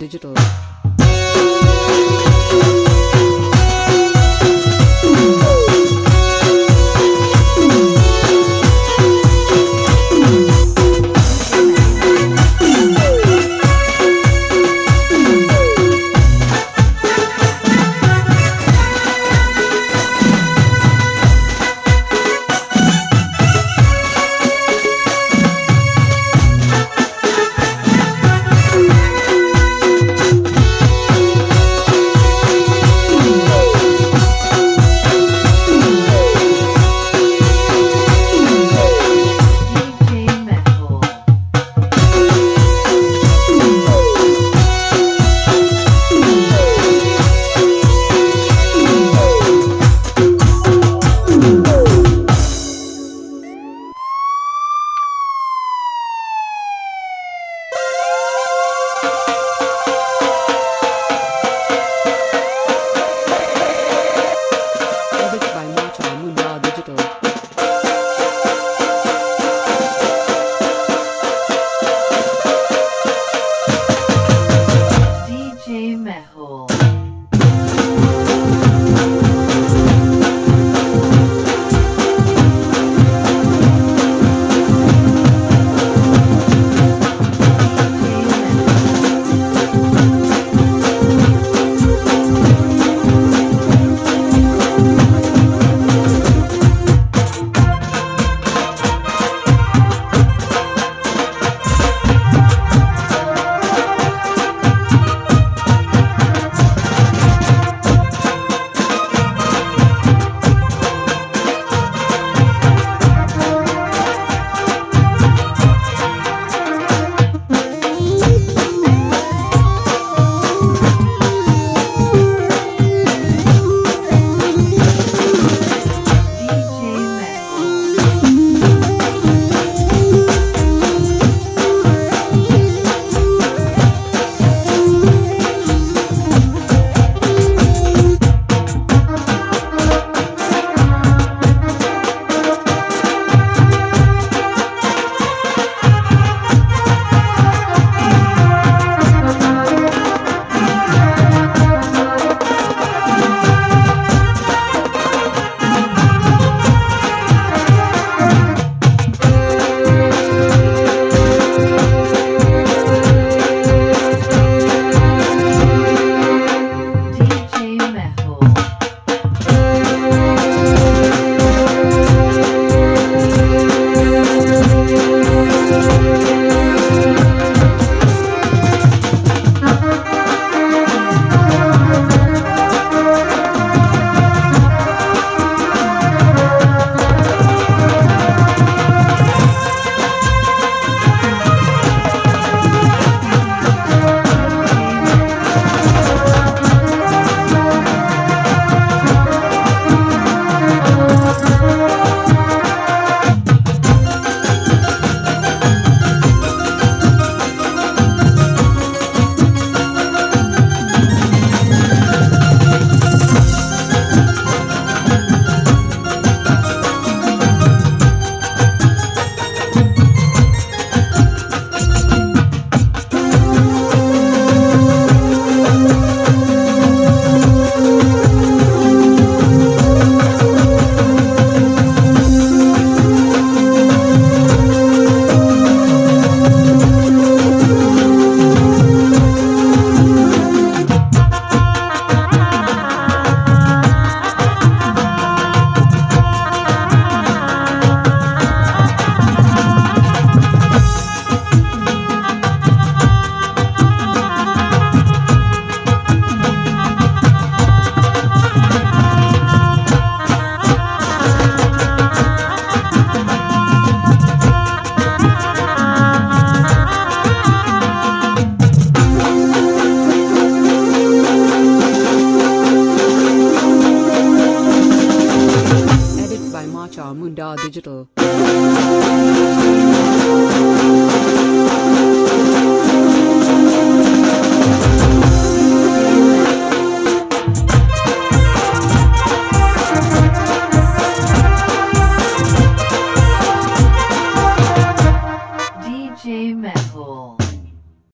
Digital. Edit Munda Digital.